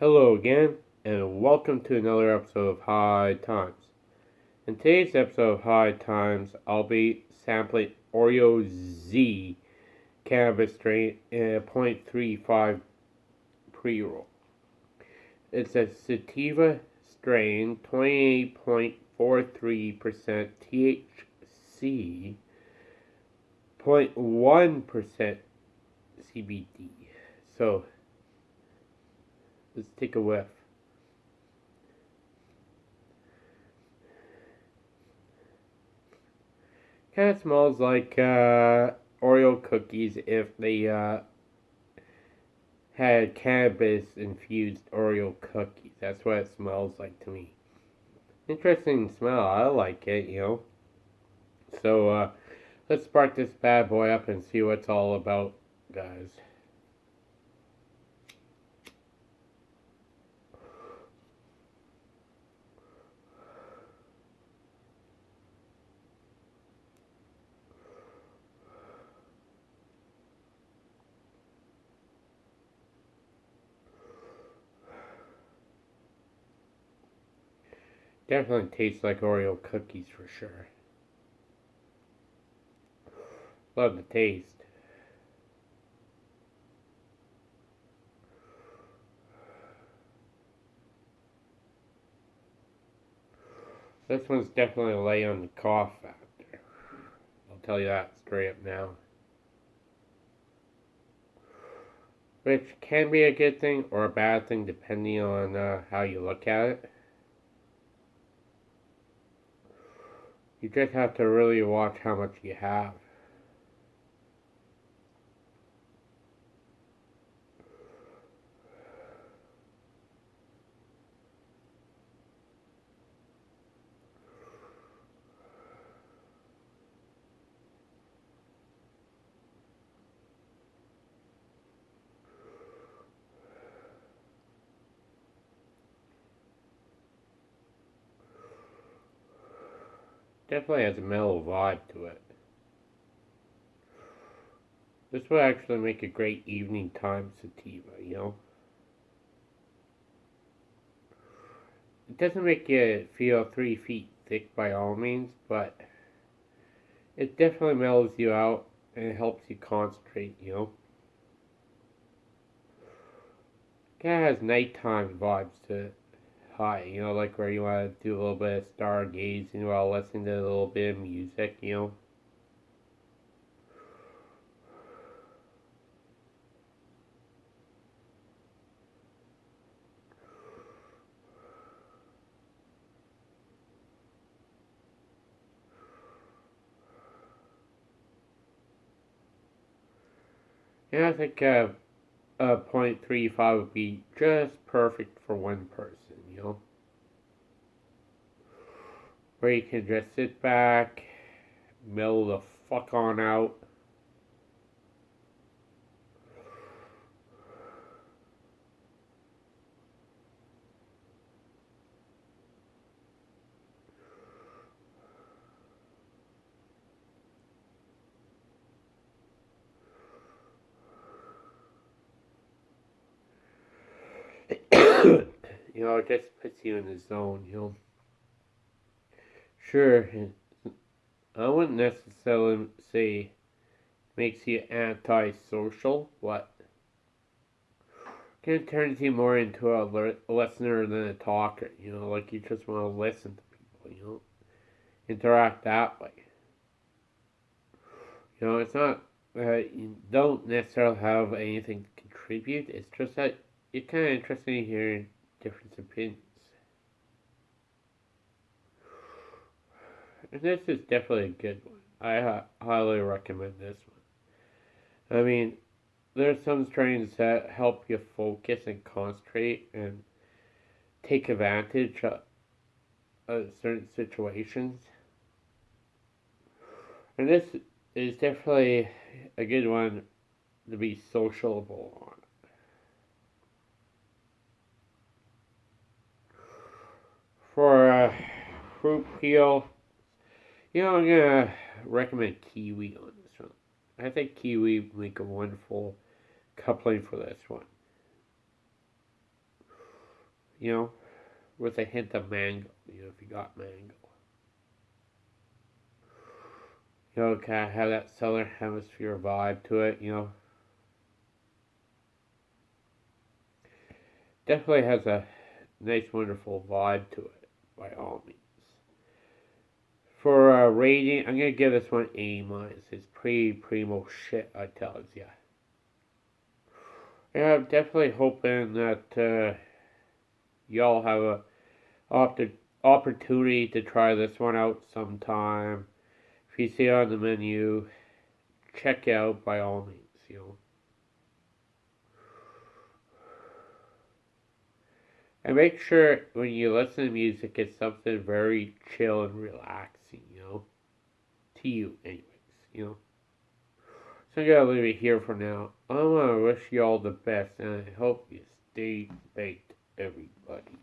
Hello again, and welcome to another episode of High Times. In today's episode of High Times, I'll be sampling Oreo Z cannabis strain in a 0.35 pre roll. It's a sativa strain, 28.43% THC, 0.1% CBD. So, Let's take a whiff. Kind of smells like uh, Oreo cookies if they uh, had cannabis infused Oreo cookies. That's what it smells like to me. Interesting smell. I like it, you know. So uh, let's spark this bad boy up and see what it's all about, guys. Definitely tastes like Oreo cookies for sure. Love the taste. This one's definitely a lay on the cough factor. I'll tell you that straight up now. Which can be a good thing or a bad thing depending on uh, how you look at it. You just have to really watch how much you have. Definitely has a mellow vibe to it. This would actually make a great evening time sativa, you know? It doesn't make you feel three feet thick by all means, but it definitely mellows you out and it helps you concentrate, you know? Kind of has nighttime vibes to it high, you know, like where you want to do a little bit of stargazing while listening to a little bit of music, you know. Yeah, I think uh, uh, 0.35 would be just perfect for one person you know. Where you can just sit back, mellow the fuck on out. You know, it just puts you in the zone, you know. Sure, I wouldn't necessarily say makes you antisocial, but can turn you more into a listener than a talker, you know, like you just want to listen to people, you know, interact that way. You know, it's not you don't necessarily have anything to contribute, it's just that you're kind of interested in hearing different opinions. This is definitely a good one. I highly recommend this one. I mean, there's some strains that help you focus and concentrate and take advantage of, of certain situations. And this is definitely a good one to be sociable on. For a fruit peel, you know, I'm gonna recommend kiwi on this one. I think kiwi make a wonderful coupling for this one. you know, with a hint of mango, you know, if you got mango. You know, kind of have that southern hemisphere vibe to it, you know. Definitely has a nice, wonderful vibe to it, by all means. A rating, I'm gonna give this one A minus. It's pretty primo shit, I tell you. Yeah, I'm definitely hoping that uh, y'all have a opportunity to try this one out sometime. If you see it on the menu, check out by all means, you know. And make sure when you listen to music, it's something very chill and relaxing, you know. To you, anyways, you know. So I'm gonna leave it here for now. I wanna wish you all the best, and I hope you stay baked, everybody.